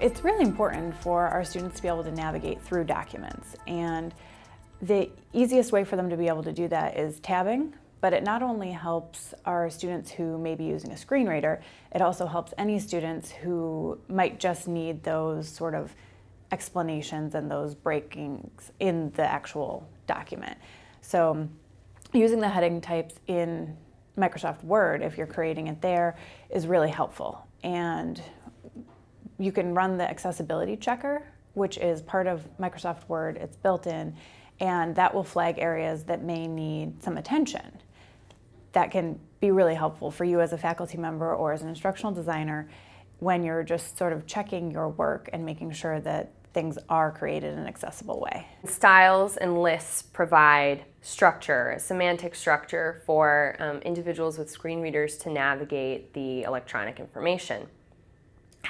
It's really important for our students to be able to navigate through documents and the easiest way for them to be able to do that is tabbing, but it not only helps our students who may be using a screen reader, it also helps any students who might just need those sort of explanations and those breakings in the actual document. So using the heading types in Microsoft Word, if you're creating it there, is really helpful. And you can run the accessibility checker, which is part of Microsoft Word. It's built in, and that will flag areas that may need some attention. That can be really helpful for you as a faculty member or as an instructional designer when you're just sort of checking your work and making sure that things are created in an accessible way. Styles and lists provide structure, semantic structure for um, individuals with screen readers to navigate the electronic information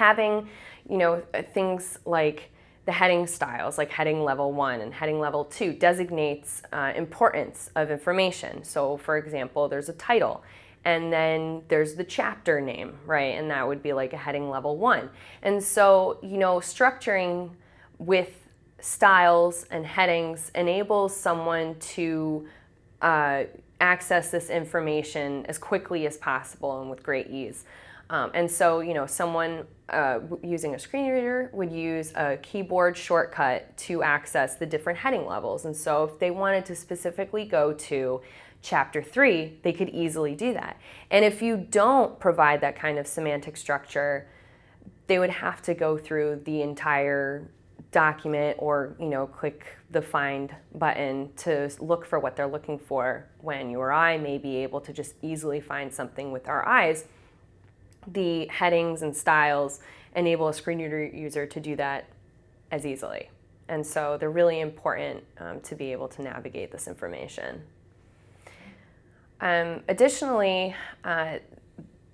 having, you know, things like the heading styles, like heading level one and heading level two, designates uh, importance of information. So for example, there's a title and then there's the chapter name, right? And that would be like a heading level one. And so, you know, structuring with styles and headings enables someone to uh, access this information as quickly as possible and with great ease. Um, and so, you know, someone uh, using a screen reader would use a keyboard shortcut to access the different heading levels. And so if they wanted to specifically go to chapter three, they could easily do that. And if you don't provide that kind of semantic structure, they would have to go through the entire document or you know click the find button to look for what they're looking for when you or I may be able to just easily find something with our eyes the headings and styles enable a screen reader user to do that as easily. And so they're really important um, to be able to navigate this information. Um, additionally, uh,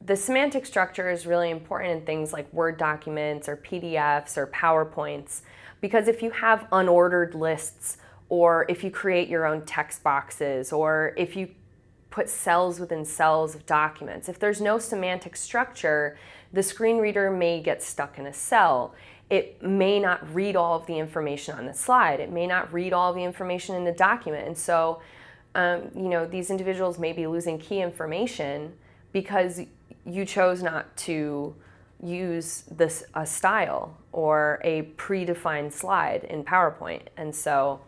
the semantic structure is really important in things like Word documents or PDFs or PowerPoints because if you have unordered lists or if you create your own text boxes or if you put cells within cells of documents. If there's no semantic structure, the screen reader may get stuck in a cell. It may not read all of the information on the slide. It may not read all the information in the document. And so, um, you know, these individuals may be losing key information because you chose not to use this a style or a predefined slide in PowerPoint. And so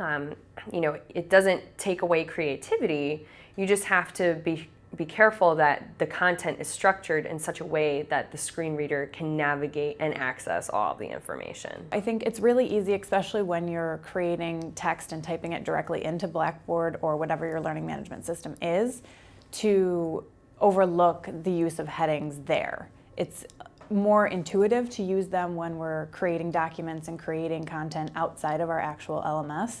um, you know, it doesn't take away creativity. You just have to be be careful that the content is structured in such a way that the screen reader can navigate and access all the information. I think it's really easy, especially when you're creating text and typing it directly into Blackboard or whatever your learning management system is, to overlook the use of headings there. It's more intuitive to use them when we're creating documents and creating content outside of our actual LMS.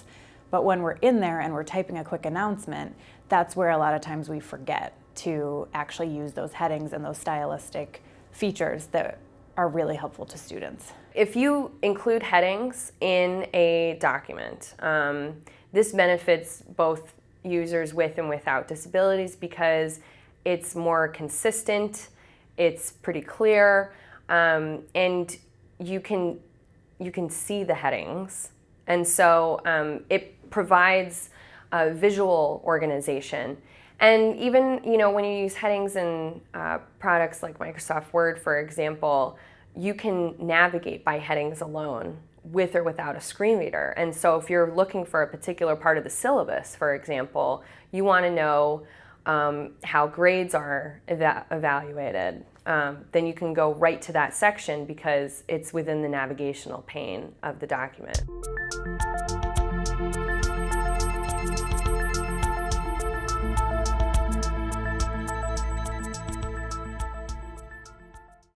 But when we're in there and we're typing a quick announcement, that's where a lot of times we forget to actually use those headings and those stylistic features that are really helpful to students. If you include headings in a document, um, this benefits both users with and without disabilities because it's more consistent, it's pretty clear, um, and you can you can see the headings, and so um, it provides a visual organization. And even you know when you use headings in uh, products like Microsoft Word, for example, you can navigate by headings alone with or without a screen reader. And so if you're looking for a particular part of the syllabus, for example, you want to know um, how grades are eva evaluated, um, then you can go right to that section because it's within the navigational pane of the document.